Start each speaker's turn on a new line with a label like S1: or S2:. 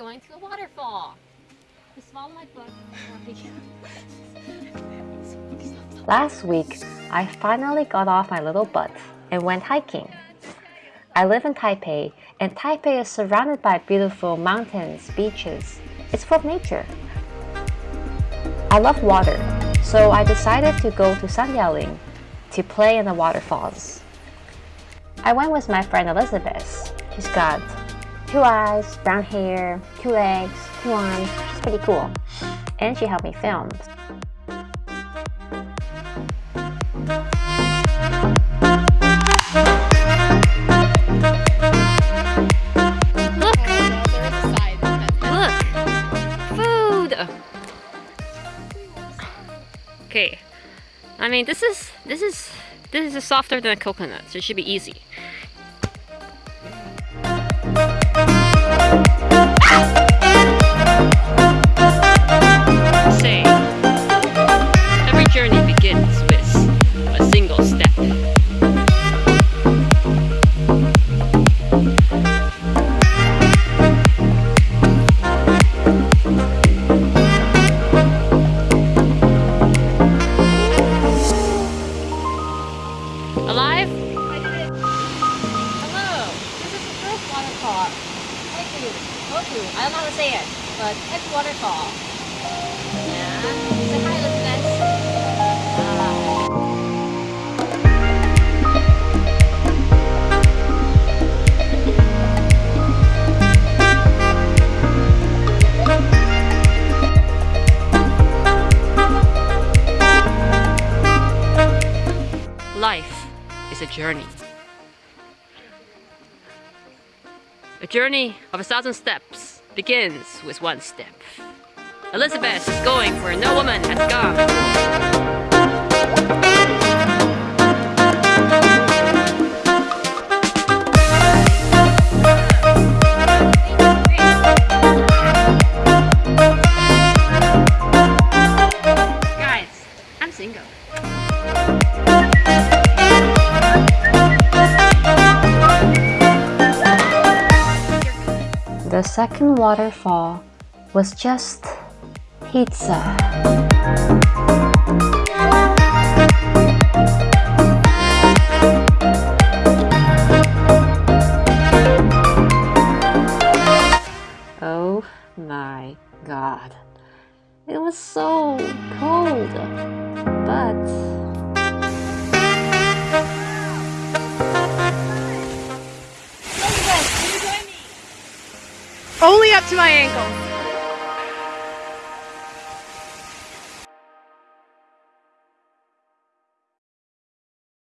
S1: going to a waterfall. Just follow my book.
S2: Last week, I finally got off my little butt and went hiking. I live in Taipei, and Taipei is surrounded by beautiful mountains, beaches. It's full of nature. I love water, so I decided to go to Sandiaoling to play in the waterfalls. I went with my friend Elizabeth. She's got two eyes, brown hair, two legs, two arms. She's pretty cool. And she helped me film.
S1: Look! Food! Okay. I mean, this is, this is, this is softer than a coconut, so it should be easy. Waterfall. I don't know how to say it, but it's waterfall. Life is a journey. A journey of a thousand steps begins with one step. Elizabeth is going where no woman has gone. Guys, I'm single.
S2: The second waterfall was just pizza. Oh my god. It was so cold. But
S3: Only up to my ankles.